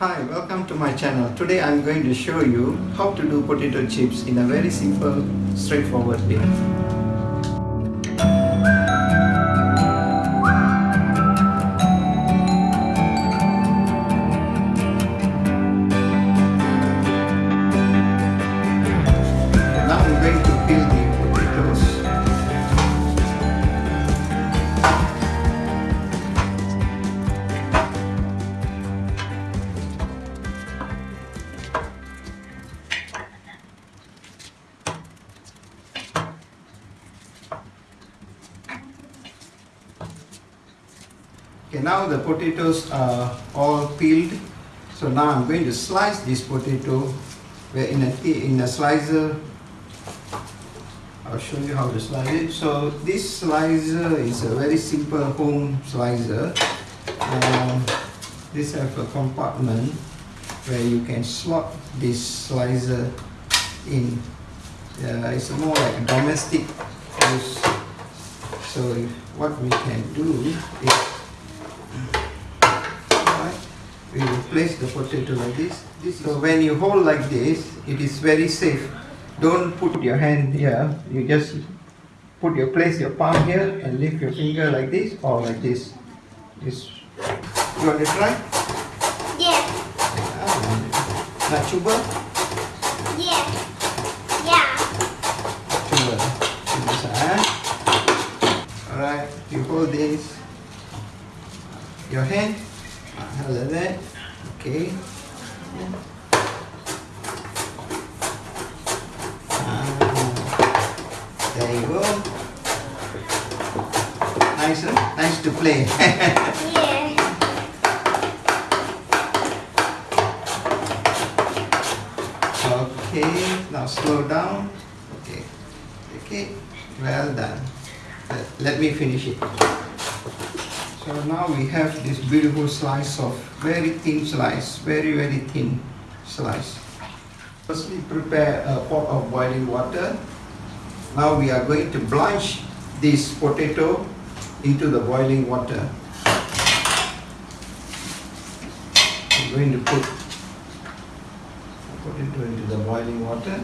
Hi, welcome to my channel. Today I'm going to show you how to do potato chips in a very simple, straightforward way. Okay, now the potatoes are all peeled. So now I'm going to slice this potato in a, in a slicer. I'll show you how to slice it. So this slicer is a very simple home slicer. Um, this have a compartment where you can slot this slicer in. Uh, it's more like a domestic use. So what we can do is. We will place the potato like this. this. So when you hold like this, it is very safe. Don't put your hand here. You just put your place your palm here and lift your finger like this or like this. This. You want to try? Yeah, Ah, Nak cuba? yeah, yeah. Cuba. Cuba sah. Alright. You hold this. Your hand. Ah, Like that. Okay. Ah, There you go. Nice, huh? nice to play. Yeah. okay, now slow down. Okay, okay, well done. Let, let me finish it. So now we have this beautiful slice of very thin slice, very very thin slice. Firstly, prepare a pot of boiling water. Now we are going to blanch this potato into the boiling water. I'm going to put potato into the boiling water.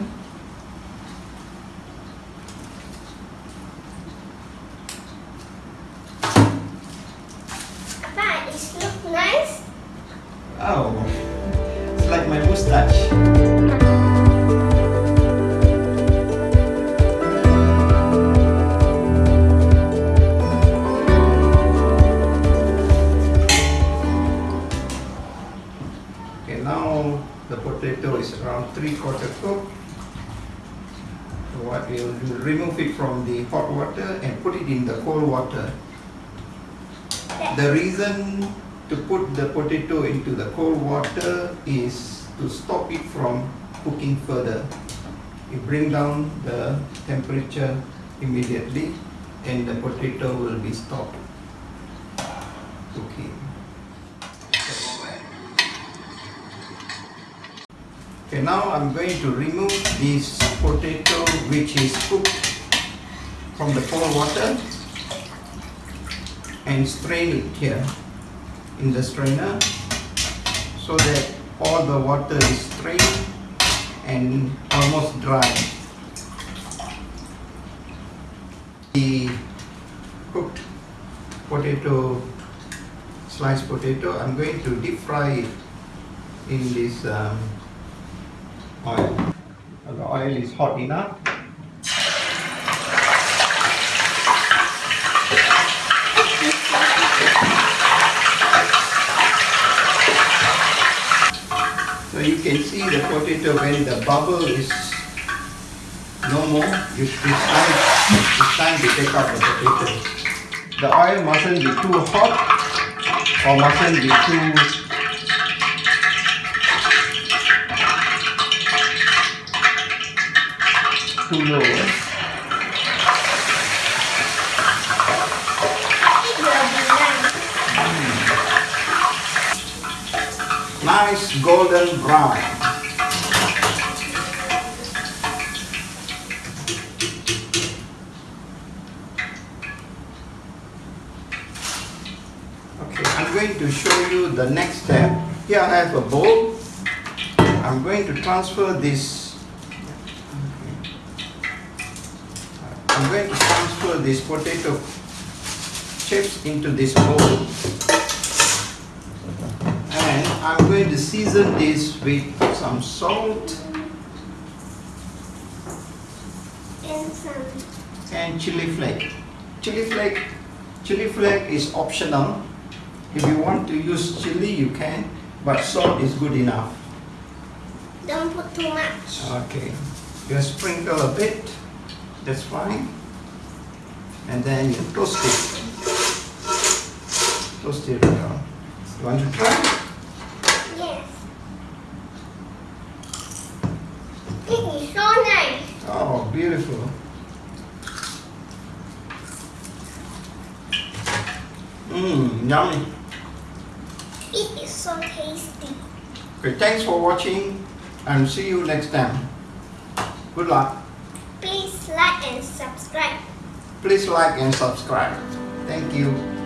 But it looks nice. Oh, it's like my mustache. Okay, now the potato is around three quarter cooked. So what we'll do, remove it from the hot water and put it in the cold water. The reason to put the potato into the cold water is to stop it from cooking further. You bring down the temperature immediately and the potato will be stopped cooking. Okay, now I'm going to remove this potato which is cooked from the cold water and strain it here in the strainer so that all the water is strained and almost dry. The cooked potato, sliced potato, I'm going to deep fry it in this um, oil. The oil is hot enough. So you can see the potato when the bubble is no more, it's, it's, time, it's time to take out the potato. The oil mustn't be too hot or mustn't be too too low. eh? It will be nice. Golden brown. Okay, I'm going to show you the next step. Here I have a bowl. I'm going to transfer this. I'm going to transfer this potato chips into this bowl. I'm going to season this with some salt And some. and chili flake. Chili flake, chili flake is optional. If you want to use chili, you can, but salt is good enough. Don't put too much. Okay, just sprinkle a bit, that's fine. And then you toast it. Toast it. You want to try? Yes. It is so nice. Oh, beautiful. Mmm, yummy. It is so tasty. Okay, thanks for watching and see you next time. Good luck. Please like and subscribe. Please like and subscribe. Thank you.